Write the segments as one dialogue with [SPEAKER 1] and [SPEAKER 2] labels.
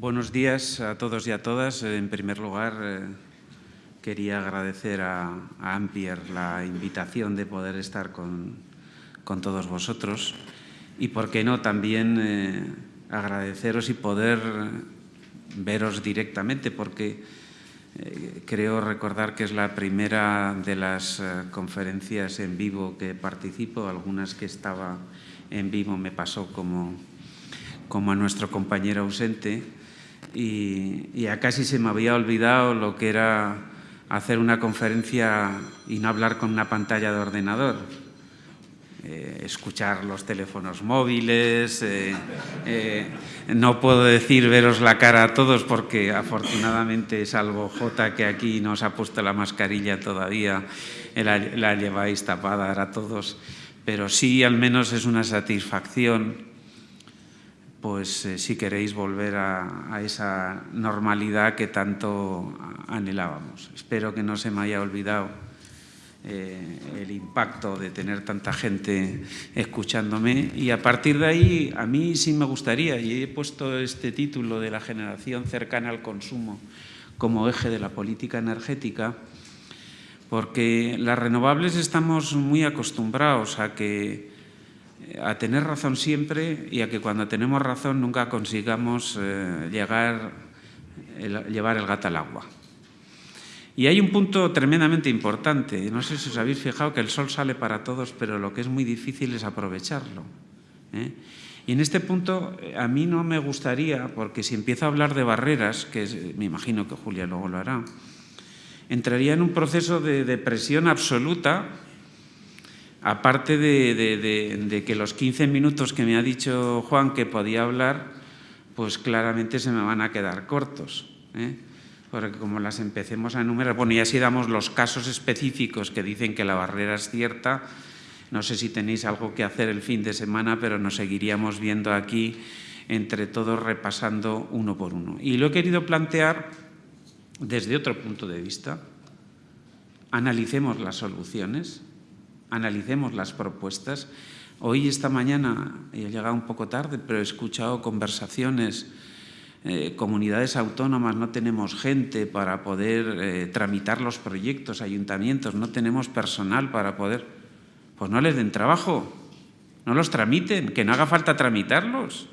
[SPEAKER 1] Buenos días a todos y a todas. En primer lugar, eh, quería agradecer a, Ampier la invitación de poder estar con, todos vosotros y, por qué no, también eh, agradeceros y poder veros directamente porque eh, creo recordar que es la primera de las conferencias en vivo que participo, algunas que estaba en vivo me pasó como como a nuestro compañero ausente y, ya casi se me había olvidado lo que era hacer una conferencia y no hablar con una pantalla de ordenador. Eh, escuchar los teléfonos móviles, eh, eh, no puedo decir veros la cara a todos porque afortunadamente salvo J que aquí nos ha puesto la mascarilla todavía, la, la lleváis tapada a todos, pero sí al menos es una satisfacción pues eh, si queréis volver a, esa normalidad que tanto anhelábamos. Espero que no se me haya olvidado eh, el impacto de tener tanta gente escuchándome y a partir de ahí a mí sí me gustaría, y he puesto este título de la generación cercana al consumo como eje de la política energética, porque las renovables estamos muy acostumbrados a que a tener razón siempre y a que cuando tenemos razón nunca consigamos eh, llegar, llevar el gato al agua. Y hay un punto tremendamente importante. No sé si os habéis fijado que el sol sale para todos, pero lo que es muy difícil es aprovecharlo. ¿eh? Y en este punto a mí no me gustaría, porque si empiezo a hablar de barreras, que me imagino que Julia luego lo hará, entraría en un proceso de depresión absoluta aparte de, que los 15 minutos que me ha dicho Juan que podía hablar, pues claramente se me van a quedar cortos. ¿eh? Porque como las empecemos a enumerar, bueno, y así damos los casos específicos que dicen que la barrera es cierta, no sé si tenéis algo que hacer el fin de semana, pero nos seguiríamos viendo aquí entre todos repasando uno por uno. Y lo he querido plantear desde otro punto de vista. Analicemos las soluciones, analicemos las propuestas. Hoy, esta mañana, he llegado un poco tarde, pero he escuchado conversaciones, eh, comunidades autónomas, no tenemos gente para poder eh, tramitar los proyectos, ayuntamientos, no tenemos personal para poder... Pues no les den trabajo, no los tramiten, que no haga falta tramitarlos.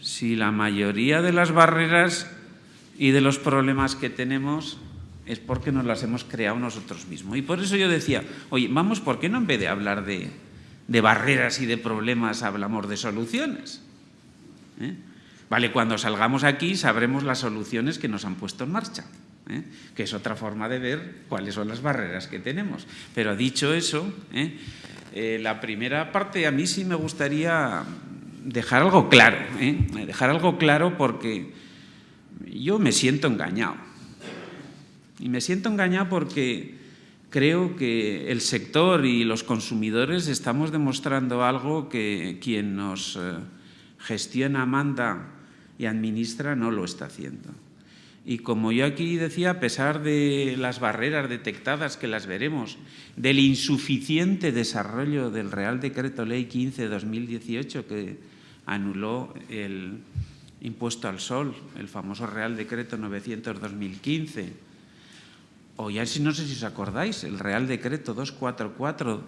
[SPEAKER 1] Si la mayoría de las barreras y de los problemas que tenemos es porque nos las hemos creado nosotros mismos. Y por eso yo decía, oye, vamos, ¿por qué no en vez de hablar de, barreras y de problemas hablamos de soluciones? ¿Eh? Vale, cuando salgamos aquí sabremos las soluciones que nos han puesto en marcha, ¿eh? que es otra forma de ver cuáles son las barreras que tenemos. Pero dicho eso, ¿eh? la primera parte a mí sí me gustaría dejar algo claro, dejar algo claro porque yo me siento engañado. Y me siento engañado porque creo que el sector y los consumidores estamos demostrando algo que quien nos eh, gestiona, manda y administra no lo está haciendo. Y como yo aquí decía, a pesar de las barreras detectadas, que las veremos, del insuficiente desarrollo del Real Decreto Ley 15-2018 que anuló el impuesto al sol, el famoso Real Decreto 900-2015, o ya no sé si os acordáis, el Real Decreto 244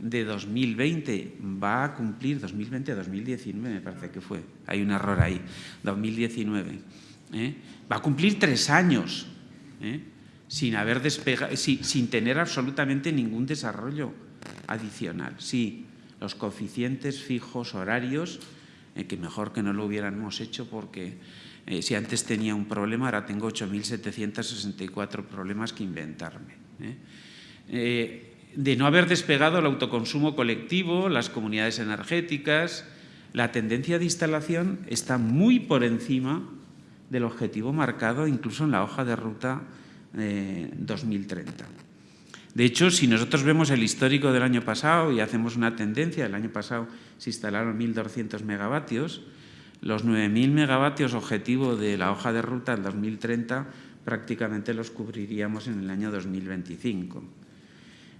[SPEAKER 1] de 2020 va a cumplir, 2020 2019 me parece que fue, hay un error ahí, 2019, ¿eh? va a cumplir tres años ¿eh? sin, haber sin, tener absolutamente ningún desarrollo adicional. Sí, los coeficientes fijos horarios, que mejor que no lo hubiéramos hecho porque eh, si antes tenía un problema, ahora tengo 8.764 problemas que inventarme. ¿eh? Eh, de no haber despegado el autoconsumo colectivo, las comunidades energéticas, la tendencia de instalación está muy por encima del objetivo marcado incluso en la hoja de ruta 2030. De hecho, si nosotros vemos el histórico del año pasado y hacemos una tendencia, el año pasado se instalaron 1.200 megavatios, los 9.000 megavatios objetivo de la hoja de ruta en 2030 prácticamente los cubriríamos en el año 2025.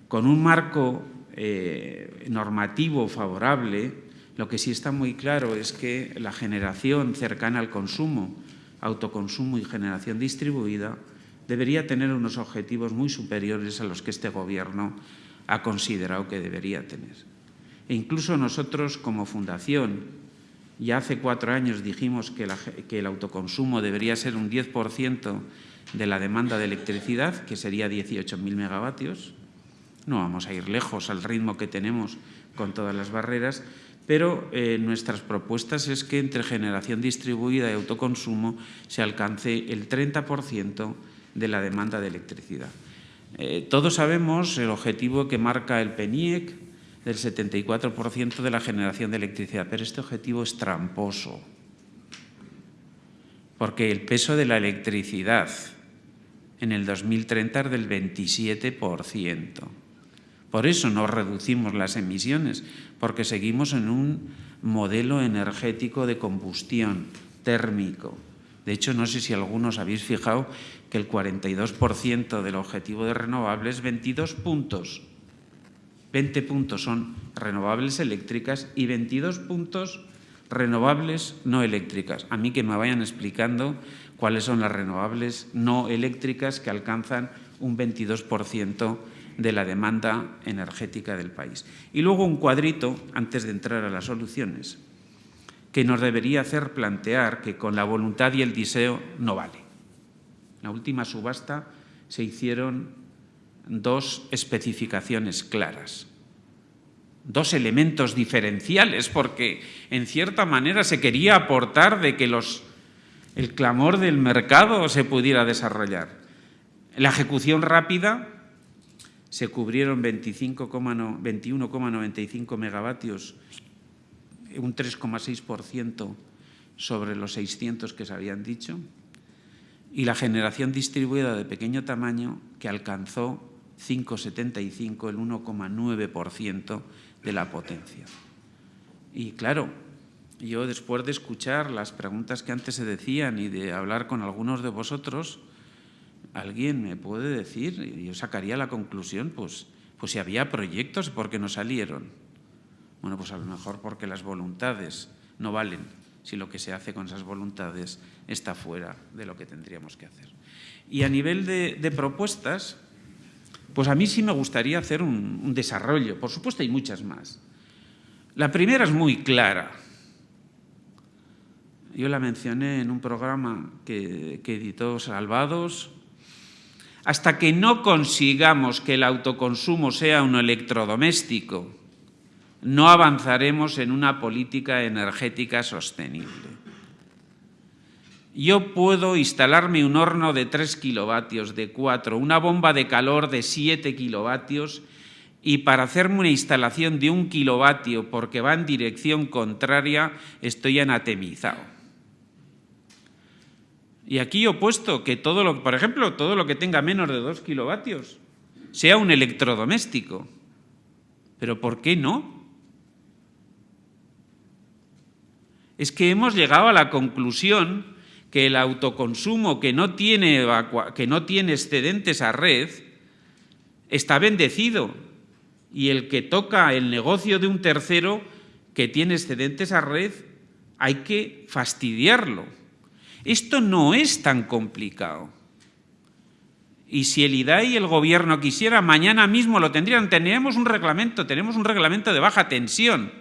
[SPEAKER 1] Con un marco eh, normativo favorable, Lo que sí está muy claro es que la generación cercana al consumo, autoconsumo y generación distribuida, debería tener unos objetivos muy superiores a los que este Gobierno ha considerado que debería tener. E incluso nosotros, como Fundación, ya hace cuatro años dijimos que, el autoconsumo debería ser un 10% de la demanda de electricidad, que sería 18.000 megavatios. No vamos a ir lejos al ritmo que tenemos con todas las barreras, pero eh, nuestras propuestas es que entre generación distribuida y autoconsumo se alcance el 30% de la demanda de electricidad. Eh, todos sabemos el objetivo que marca el PENIEC del 74% de la generación de electricidad, pero este objetivo es tramposo, porque el peso de la electricidad en el 2030 es del 27%. Por eso no reducimos las emisiones, porque seguimos en un modelo energético de combustión térmico. De hecho, no sé si algunos habéis fijado que el 42% del objetivo de renovables, 22 puntos, 20 puntos son renovables eléctricas y 22 puntos renovables no eléctricas. A mí que me vayan explicando cuáles son las renovables no eléctricas que alcanzan un 22% de la demanda energética del país. Y luego un cuadrito, antes de entrar a las soluciones, que nos debería hacer plantear que con la voluntad y el deseo no vale. La última subasta se hicieron dos especificaciones claras, dos elementos diferenciales, porque en cierta manera se quería aportar de que los, el clamor del mercado se pudiera desarrollar. La ejecución rápida se cubrieron 21,95 megavatios, un 3,6% sobre los 600 que se habían dicho, y la generación distribuida de pequeño tamaño que alcanzó 5,75, el 1,9% de la potencia. Y claro, yo después de escuchar las preguntas que antes se decían y de hablar con algunos de vosotros, alguien me puede decir, y yo sacaría la conclusión, pues, pues si había proyectos, ¿por qué no salieron? Bueno, pues a lo mejor porque las voluntades no valen si lo que se hace con esas voluntades está fuera de lo que tendríamos que hacer. Y a nivel de, propuestas, pues a mí sí me gustaría hacer un, desarrollo. Por supuesto hay muchas más. La primera es muy clara. Yo la mencioné en un programa que, que editó Salvados hasta que no consigamos que el autoconsumo sea un electrodoméstico, no avanzaremos en una política energética sostenible. Yo puedo instalarme un horno de 3 kilovatios, de 4, una bomba de calor de 7 kilovatios y para hacerme una instalación de un kilovatio porque va en dirección contraria estoy anatemizado. Y aquí he puesto que todo lo, por ejemplo, todo lo que tenga menos de 2 kilovatios sea un electrodoméstico. Pero ¿por qué no? Es que hemos llegado a la conclusión que el autoconsumo que no tiene, que no tiene excedentes a red está bendecido y el que toca el negocio de un tercero que tiene excedentes a red hay que fastidiarlo. Esto no es tan complicado. Y si el IDAI y el gobierno quisiera, mañana mismo lo tendrían. Tendríamos un reglamento, tenemos un reglamento de baja tensión.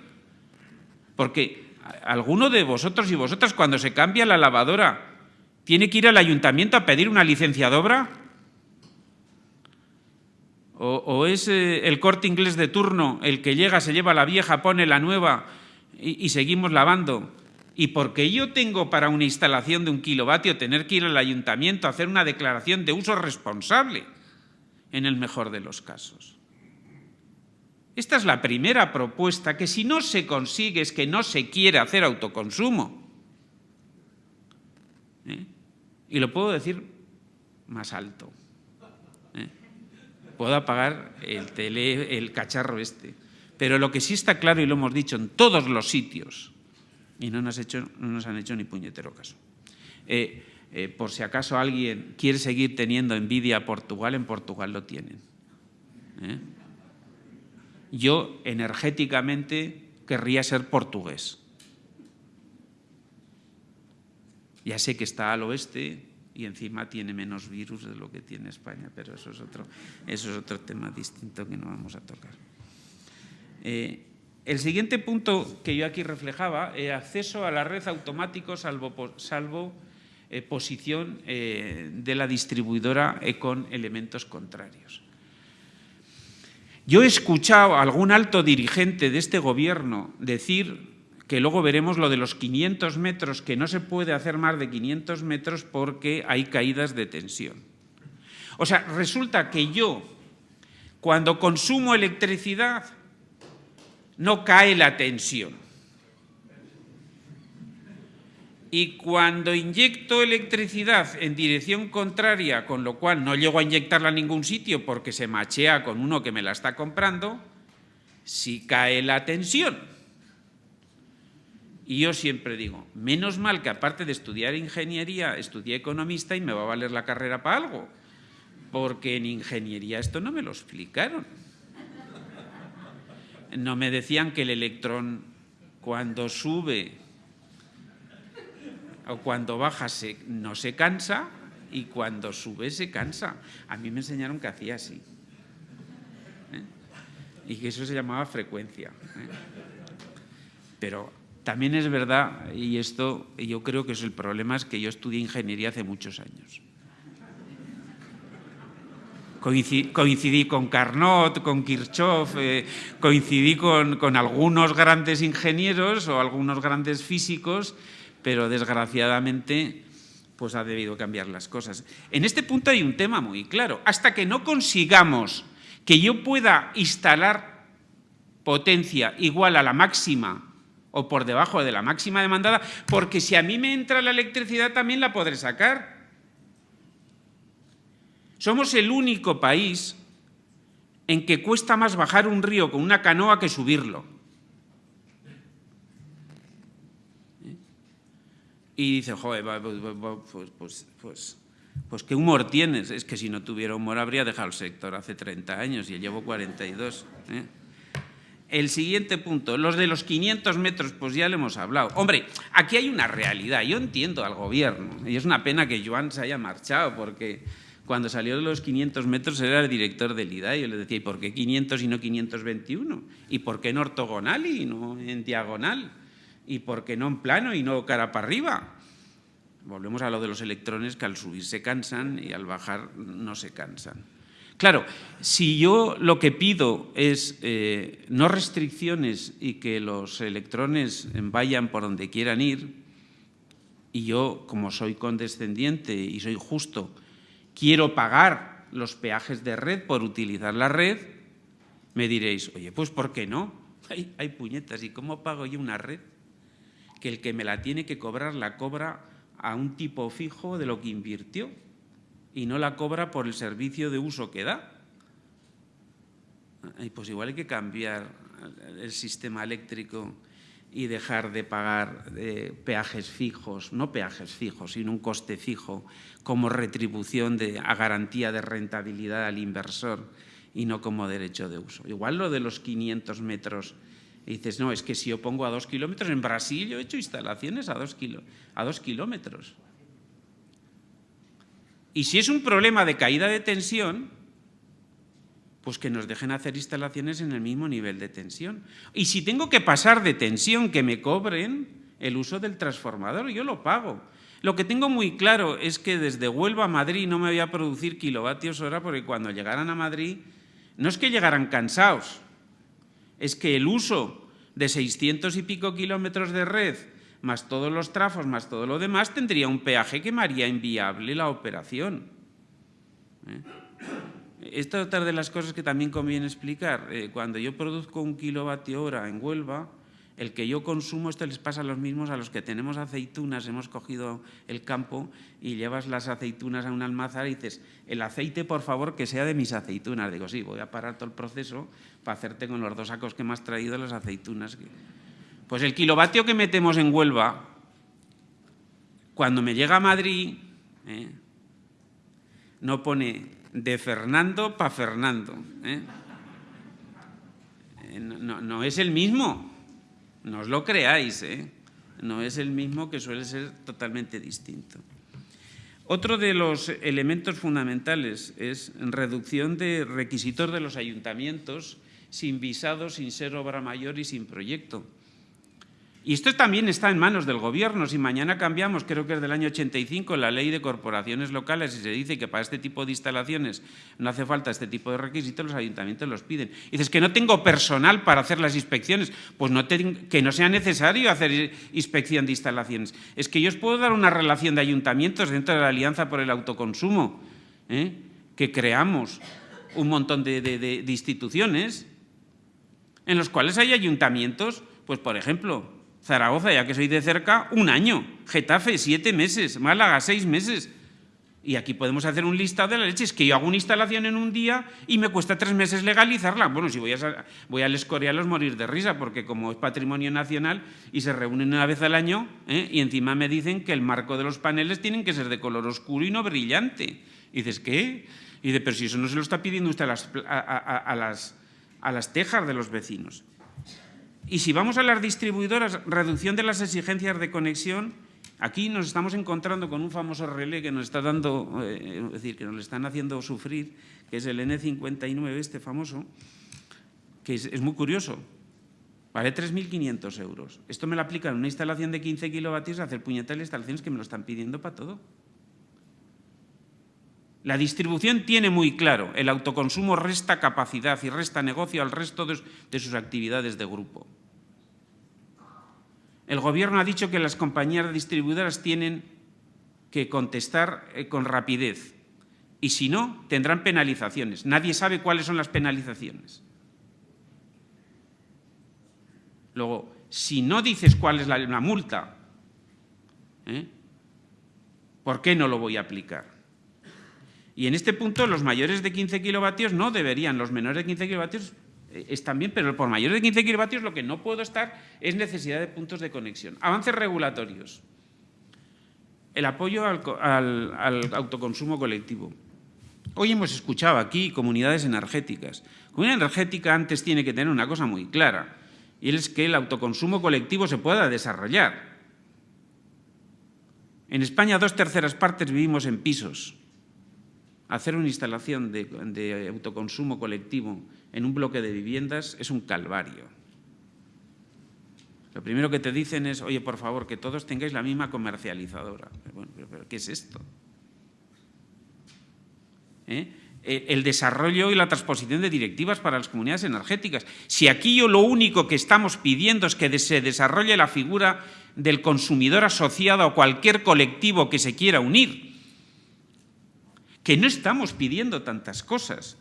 [SPEAKER 1] Porque alguno de vosotros y vosotras cuando se cambia la lavadora tiene que ir al ayuntamiento a pedir una licencia de obra. O, es eh, el corte inglés de turno el que llega, se lleva la vieja, pone la nueva y seguimos lavando. Y porque yo tengo para una instalación de un kilovatio tener que ir al ayuntamiento a hacer una declaración de uso responsable, en el mejor de los casos. Esta es la primera propuesta, que si no se consigue es que no se quiere hacer autoconsumo. ¿Eh? Y lo puedo decir más alto. ¿Eh? Puedo apagar el, tele, el cacharro este. Pero lo que sí está claro, y lo hemos dicho en todos los sitios, y no nos, han hecho ni puñetero caso. Eh, por si acaso alguien quiere seguir teniendo envidia a Portugal, en Portugal lo tienen. Yo energéticamente querría ser portugués. Ya sé que está al oeste y encima tiene menos virus de lo que tiene España, pero eso es otro, eso es otro tema distinto que no vamos a tocar. Eh, el siguiente punto que yo aquí reflejaba, es acceso a la red automático salvo, salvo eh, posición eh, de la distribuidora con elementos contrarios. Yo he escuchado a algún alto dirigente de este gobierno decir que luego veremos lo de los 500 metros, que no se puede hacer más de 500 metros porque hay caídas de tensión. O sea, resulta que yo, cuando consumo electricidad, no cae la tensión. Y cuando inyecto electricidad en dirección contraria, con lo cual no llego a inyectarla a ningún sitio porque se machea con uno que me la está comprando, sí cae la tensión. Y yo siempre digo, menos mal que aparte de estudiar ingeniería, estudié economista y me va a valer la carrera para algo, porque en ingeniería esto no me lo explicaron. No me decían que el electrón cuando sube cuando baja no se cansa y cuando sube se cansa. A mí me enseñaron que hacía así. ¿eh? Y que eso se llamaba frecuencia. ¿eh? Pero también es verdad, y esto yo creo que es el problema, es que yo estudié ingeniería hace muchos años. Coincidí, con Carnot, con Kirchhoff, eh, coincidí con, con, algunos grandes ingenieros o algunos grandes físicos, pero desgraciadamente pues ha debido cambiar las cosas. En este punto hay un tema muy claro. Hasta que no consigamos que yo pueda instalar potencia igual a la máxima o por debajo de la máxima demandada, porque si a mí me entra la electricidad también la podré sacar. Somos el único país en que cuesta más bajar un río con una canoa que subirlo. Y dice, joder, pues, pues, pues, pues, qué humor tienes. Es que si no tuviera humor habría dejado el sector hace 30 años y llevo 42. ¿eh? El siguiente punto, los de los 500 metros, pues ya le hemos hablado. Hombre, aquí hay una realidad, yo entiendo al gobierno, y es una pena que Joan se haya marchado, porque cuando salió de los 500 metros era el director del IDA, y yo le decía, ¿y por qué 500 y no 521? ¿Y por qué en ortogonal y no en diagonal? ¿Y por qué no en plano y no cara para arriba? Volvemos a lo de los electrones que al subir se cansan y al bajar no se cansan. Claro, si yo lo que pido es eh, no restricciones y que los electrones vayan por donde quieran ir, y yo, como soy condescendiente y soy justo, quiero pagar los peajes de red por utilizar la red, me diréis, oye, pues ¿por qué no? Hay, puñetas, ¿y cómo pago yo una red? Que el que me la tiene que cobrar la cobra a un tipo fijo de lo que invirtió y no la cobra por el servicio de uso que da. Y pues igual hay que cambiar el sistema eléctrico y dejar de pagar eh, peajes fijos, no peajes fijos, sino un coste fijo como retribución de, a garantía de rentabilidad al inversor y no como derecho de uso. Igual lo de los 500 metros, y dices, no, es que si yo pongo a dos kilómetros, en Brasil yo he hecho instalaciones a dos, a dos kilómetros. Y si es un problema de caída de tensión, pues que nos dejen hacer instalaciones en el mismo nivel de tensión. Y si tengo que pasar de tensión, que me cobren el uso del transformador, yo lo pago. Lo que tengo muy claro es que desde Huelva a Madrid no me voy a producir kilovatios hora porque cuando llegaran a Madrid no es que llegaran cansados, es que el uso de 600 y pico kilómetros de red más todos los trafos, más todo lo demás, tendría un peaje que me haría inviable la operación. ¿Eh? Esta es otra de las cosas que también conviene explicar. Eh, cuando yo produzco un kilovatio hora en Huelva, el que yo consumo, esto les pasa a los mismos a los que tenemos aceitunas, hemos cogido el campo y llevas las aceitunas a un almazar y dices, el aceite por favor que sea de mis aceitunas. Digo, sí, voy a parar todo el proceso para hacerte con los dos sacos que me has traído las aceitunas. Pues el kilovatio que metemos en Huelva, cuando me llega a Madrid, ¿eh? no pone de Fernando para Fernando. ¿eh? Eh, no, no, es el mismo. No os lo creáis, ¿eh? No es el mismo que suele ser totalmente distinto. Otro de los elementos fundamentales es reducción de requisitos de los ayuntamientos sin visado, sin ser obra mayor y sin proyecto. Y esto también está en manos del Gobierno. Si mañana cambiamos, creo que es del año 85, la ley de corporaciones locales y se dice que para este tipo de instalaciones no hace falta este tipo de requisitos, los ayuntamientos los piden. Dices que no tengo personal para hacer las inspecciones. Pues no que no sea necesario hacer inspección de instalaciones. Es que yo os puedo dar una relación de ayuntamientos dentro de la Alianza por el Autoconsumo, ¿eh? que creamos un montón de, de instituciones en los cuales hay ayuntamientos, pues por ejemplo, Zaragoza, ya que soy de cerca, un año. Getafe, siete meses. Málaga, seis meses. Y aquí podemos hacer un listado de la leche. Es que yo hago una instalación en un día y me cuesta tres meses legalizarla. Bueno, si voy a, voy a los morir de risa, porque como es patrimonio nacional y se reúnen una vez al año, ¿eh? y encima me dicen que el marco de los paneles tienen que ser de color oscuro y no brillante. Y dices, ¿qué? Y dice, pero si eso no se lo está pidiendo usted a las, a las tejas de los vecinos. Y si vamos a las distribuidoras, reducción de las exigencias de conexión, aquí nos estamos encontrando con un famoso relé que nos está dando, eh, es decir, que nos le están haciendo sufrir, que es el N59, este famoso, que es, muy curioso. Vale 3.500 euros. Esto me lo aplican en una instalación de 15 kilovatios a hacer puñetales instalaciones que me lo están pidiendo para todo. La distribución tiene muy claro, el autoconsumo resta capacidad y resta negocio al resto de, sus actividades de grupo. El Gobierno ha dicho que las compañías distribuidoras tienen que contestar eh, con rapidez y si no, tendrán penalizaciones. Nadie sabe cuáles son las penalizaciones. Luego, si no dices cuál es la, multa, ¿eh? ¿por qué no lo voy a aplicar? Y en este punto los mayores de 15 kilovatios no deberían, los menores de 15 kilovatios eh, están bien, pero por mayores de 15 kilovatios lo que no puedo estar es necesidad de puntos de conexión. Avances regulatorios. El apoyo al, autoconsumo colectivo. Hoy hemos escuchado aquí comunidades energéticas. Comunidad energética antes tiene que tener una cosa muy clara, y es que el autoconsumo colectivo se pueda desarrollar. En España dos terceras partes vivimos en pisos hacer una instalación de, autoconsumo colectivo en un bloque de viviendas es un calvario. Lo primero que te dicen es, oye, por favor, que todos tengáis la misma comercializadora. Bueno, pero, ¿qué es esto? ¿Eh? el desarrollo y la transposición de directivas para las comunidades energéticas. Si aquí yo lo único que estamos pidiendo es que se desarrolle la figura del consumidor asociado a cualquier colectivo que se quiera unir, que no estamos pidiendo tantas cosas.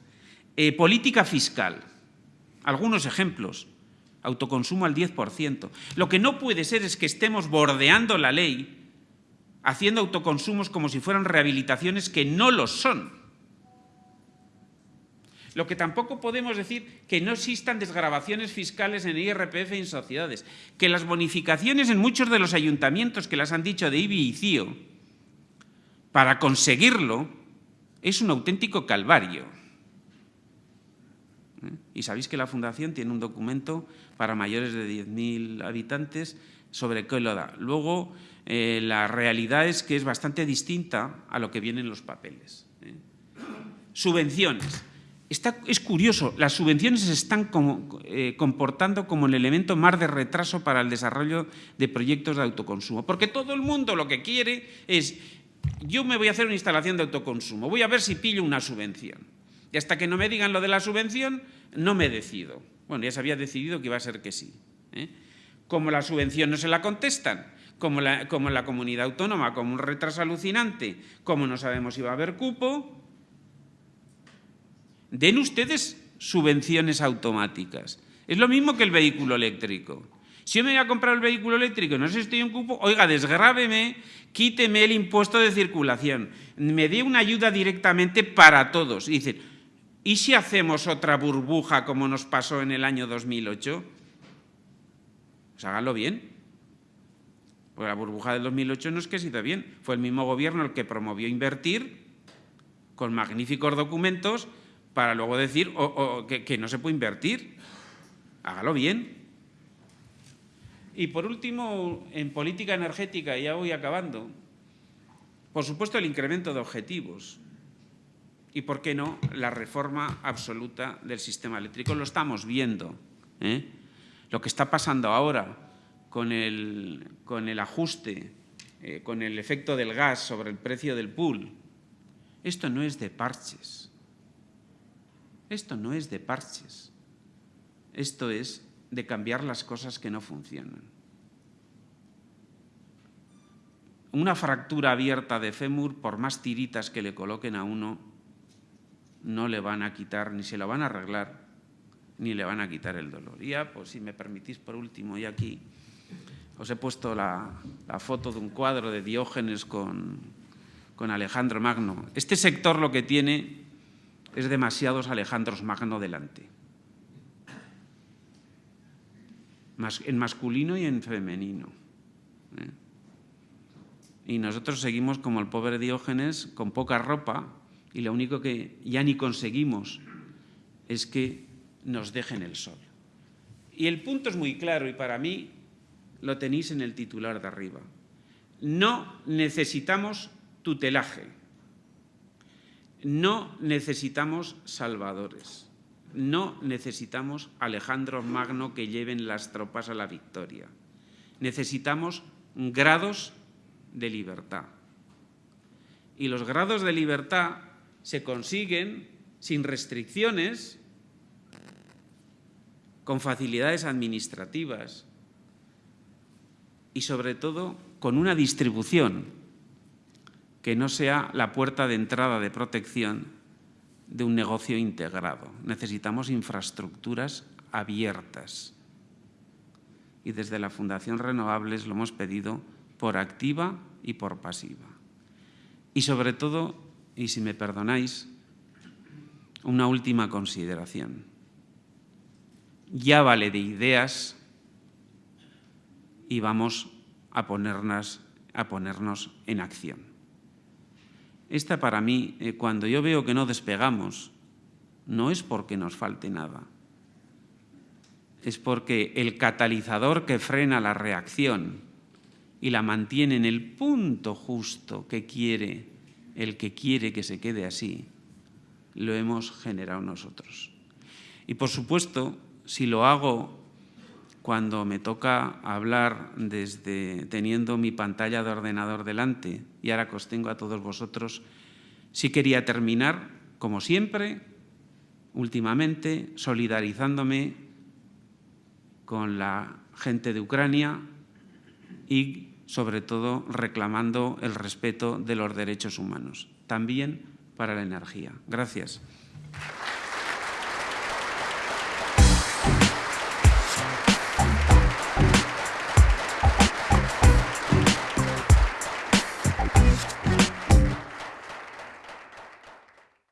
[SPEAKER 1] Eh, política fiscal, algunos ejemplos, autoconsumo al 10%. Lo que no puede ser es que estemos bordeando la ley, haciendo autoconsumos como si fueran rehabilitaciones que no lo son. Lo que tampoco podemos decir que no existan desgrabaciones fiscales en IRPF y en sociedades, que las bonificaciones en muchos de los ayuntamientos que las han dicho de IBI y CIO, para conseguirlo, es un auténtico calvario. ¿Eh? Y sabéis que la Fundación tiene un documento para mayores de 10.000 habitantes sobre qué lo da. Luego, eh, la realidad es que es bastante distinta a lo que viene en los papeles. ¿eh? Subvenciones. es curioso, las subvenciones se están comportando como el elemento más de retraso para el desarrollo de proyectos de autoconsumo, porque todo el mundo lo que quiere es yo me voy a hacer una instalación de autoconsumo, voy a ver si pillo una subvención. Y hasta que no me digan lo de la subvención, no me decido. Bueno, ya se había decidido que iba a ser que sí. ¿eh? Como la subvención no se la contestan, como, la, como la comunidad autónoma, como un retraso alucinante, como no sabemos si va a haber cupo, den ustedes subvenciones automáticas. Es lo mismo que el vehículo eléctrico. Si yo me voy a comprar el vehículo eléctrico y no sé si estoy en cupo, oiga, desgrábeme, quíteme el impuesto de circulación, me dé una ayuda directamente para todos. Y dicen, ¿y si hacemos otra burbuja como nos pasó en el año 2008? Pues háganlo bien. Porque la burbuja del 2008 no es que se hizo bien, fue el mismo gobierno el que promovió invertir con magníficos documentos para luego decir que no se puede invertir. Hágalo bien. Y por último, en política energética, ya voy acabando, por supuesto el incremento de objetivos y, ¿por qué no?, la reforma absoluta del sistema eléctrico. Lo estamos viendo. ¿eh? Lo que está pasando ahora con el, con el ajuste, eh, con el efecto del gas sobre el precio del pool, esto no es de parches. Esto no es de parches. Esto es de cambiar las cosas que no funcionan. Una fractura abierta de fémur, por más tiritas que le coloquen a uno, no le van a quitar, ni se lo van a arreglar, ni le van a quitar el dolor. Y ya, pues si me permitís por último, y aquí os he puesto la, foto de un cuadro de Diógenes con, con Alejandro Magno. Este sector lo que tiene es demasiados Alejandros Magno delante. En masculino y en femenino. ¿eh? Y nosotros seguimos como el pobre Diógenes, con poca ropa, y lo único que ya ni conseguimos es que nos dejen el sol. Y el punto es muy claro, y para mí lo tenéis en el titular de arriba. No necesitamos tutelaje. No necesitamos salvadores. No necesitamos Alejandro Magno que lleven las tropas a la victoria. Necesitamos grados de libertad. Y los grados de libertad se consiguen sin restricciones, con facilidades administrativas y sobre todo con una distribución que no sea la puerta de entrada de protección de un negocio integrado. Necesitamos infraestructuras abiertas. Y desde la Fundación Renovables lo hemos pedido por activa y por pasiva. Y sobre todo, y si me perdonáis, una última consideración. Ya vale de ideas y vamos a ponernos, a ponernos en acción. Esta para mí, eh, cuando yo veo que no despegamos, no es porque nos falte nada. Es porque el catalizador que frena la reacción y la mantiene en el punto justo que quiere, el que quiere que se quede así, lo hemos generado nosotros. Y por supuesto, si lo hago cuando me toca hablar desde teniendo mi pantalla de ordenador delante y ahora que os tengo a todos vosotros, sí quería terminar, como siempre, últimamente, solidarizándome con la gente de Ucrania y, sobre todo, reclamando el respeto de los derechos humanos, también para la energía. Gracias.